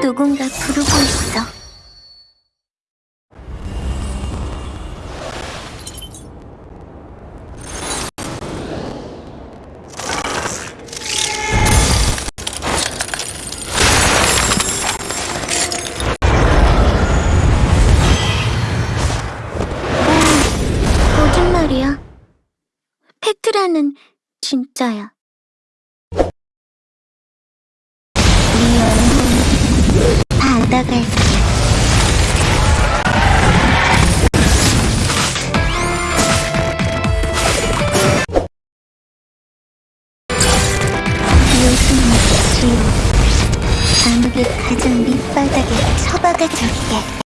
누군가 부르고 있어. 오, 거짓말이야. 페트라는 진짜야. 가장 밑바닥에 처박아 줄게.